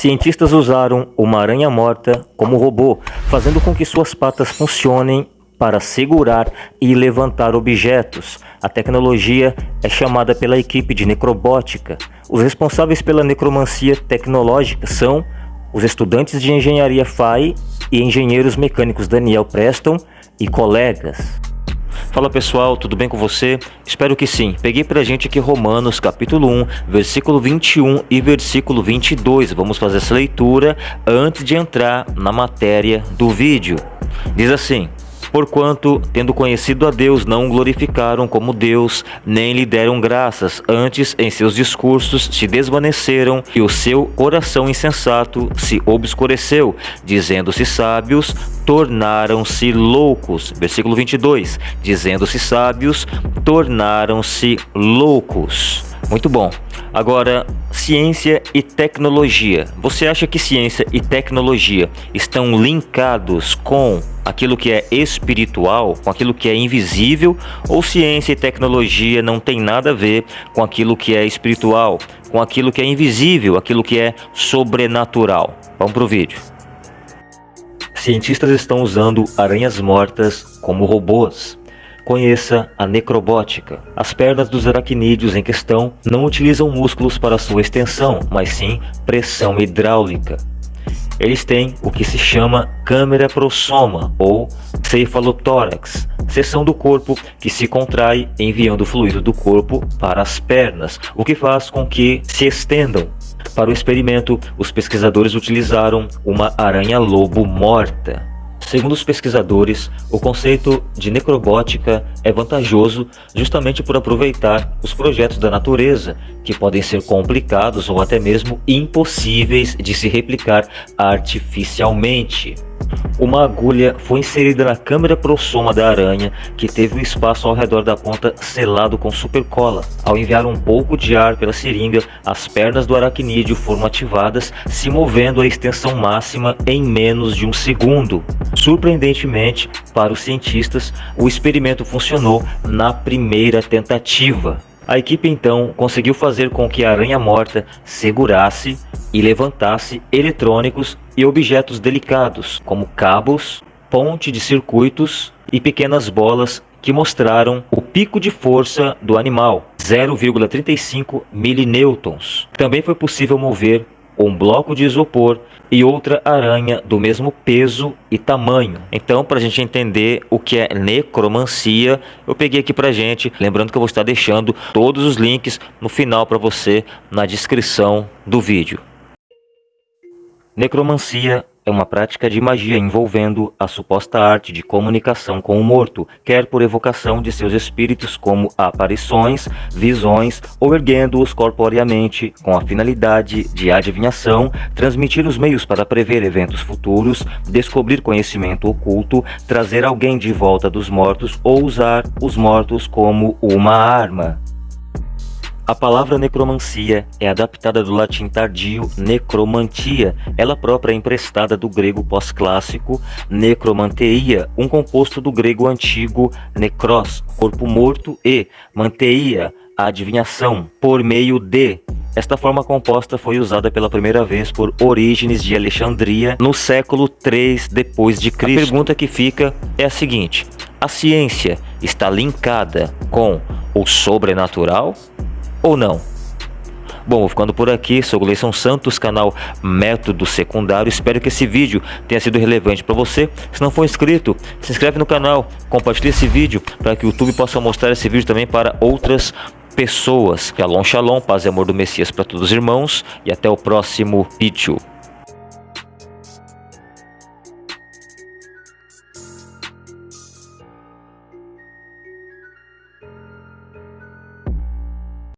Cientistas usaram uma aranha morta como robô, fazendo com que suas patas funcionem para segurar e levantar objetos. A tecnologia é chamada pela equipe de necrobótica. Os responsáveis pela necromancia tecnológica são os estudantes de engenharia FAI e engenheiros mecânicos Daniel Preston e colegas. Fala pessoal, tudo bem com você? Espero que sim. Peguei pra gente aqui Romanos capítulo 1, versículo 21 e versículo 22. Vamos fazer essa leitura antes de entrar na matéria do vídeo. Diz assim: Porquanto, tendo conhecido a Deus, não o glorificaram como Deus, nem lhe deram graças, antes em seus discursos se desvaneceram e o seu coração insensato se obscureceu, dizendo-se sábios, tornaram-se loucos. Versículo 22, dizendo-se sábios, tornaram-se loucos. Muito bom. Agora, ciência e tecnologia. Você acha que ciência e tecnologia estão linkados com aquilo que é espiritual, com aquilo que é invisível, ou ciência e tecnologia não tem nada a ver com aquilo que é espiritual, com aquilo que é invisível, aquilo que é sobrenatural? Vamos pro vídeo. Cientistas estão usando aranhas mortas como robôs. Conheça a necrobótica. As pernas dos aracnídeos em questão não utilizam músculos para sua extensão, mas sim pressão hidráulica. Eles têm o que se chama câmera prosoma ou cefalotórax, seção do corpo que se contrai enviando fluido do corpo para as pernas, o que faz com que se estendam. Para o experimento, os pesquisadores utilizaram uma aranha-lobo morta. Segundo os pesquisadores, o conceito de necrobótica é vantajoso justamente por aproveitar os projetos da natureza, que podem ser complicados ou até mesmo impossíveis de se replicar artificialmente. Uma agulha foi inserida na câmera prosoma da aranha, que teve o espaço ao redor da ponta selado com supercola. Ao enviar um pouco de ar pela seringa, as pernas do aracnídeo foram ativadas, se movendo a extensão máxima em menos de um segundo. Surpreendentemente, para os cientistas, o experimento funcionou na primeira tentativa. A equipe então conseguiu fazer com que a aranha morta segurasse e levantasse eletrônicos e objetos delicados, como cabos, ponte de circuitos e pequenas bolas que mostraram o pico de força do animal, 0,35 milinêutons. Também foi possível mover um bloco de isopor e outra aranha do mesmo peso e tamanho. Então, para a gente entender o que é necromancia, eu peguei aqui para a gente, lembrando que eu vou estar deixando todos os links no final para você na descrição do vídeo. Necromancia é uma prática de magia envolvendo a suposta arte de comunicação com o morto, quer por evocação de seus espíritos como aparições, visões ou erguendo-os corporeamente, com a finalidade de adivinhação, transmitir os meios para prever eventos futuros, descobrir conhecimento oculto, trazer alguém de volta dos mortos ou usar os mortos como uma arma. A palavra necromancia é adaptada do latim tardio necromantia, ela própria é emprestada do grego pós-clássico necromanteia, um composto do grego antigo necros, corpo morto, e manteia, a adivinhação, por meio de. Esta forma composta foi usada pela primeira vez por Orígenes de Alexandria no século 3 depois de Cristo. A pergunta que fica é a seguinte: a ciência está linkada com o sobrenatural? Ou não? Bom, vou ficando por aqui, sou Gleison Santos, canal Método Secundário. Espero que esse vídeo tenha sido relevante para você. Se não for inscrito, se inscreve no canal, compartilhe esse vídeo para que o YouTube possa mostrar esse vídeo também para outras pessoas. Shalom, shalom, paz e amor do Messias para todos os irmãos e até o próximo vídeo.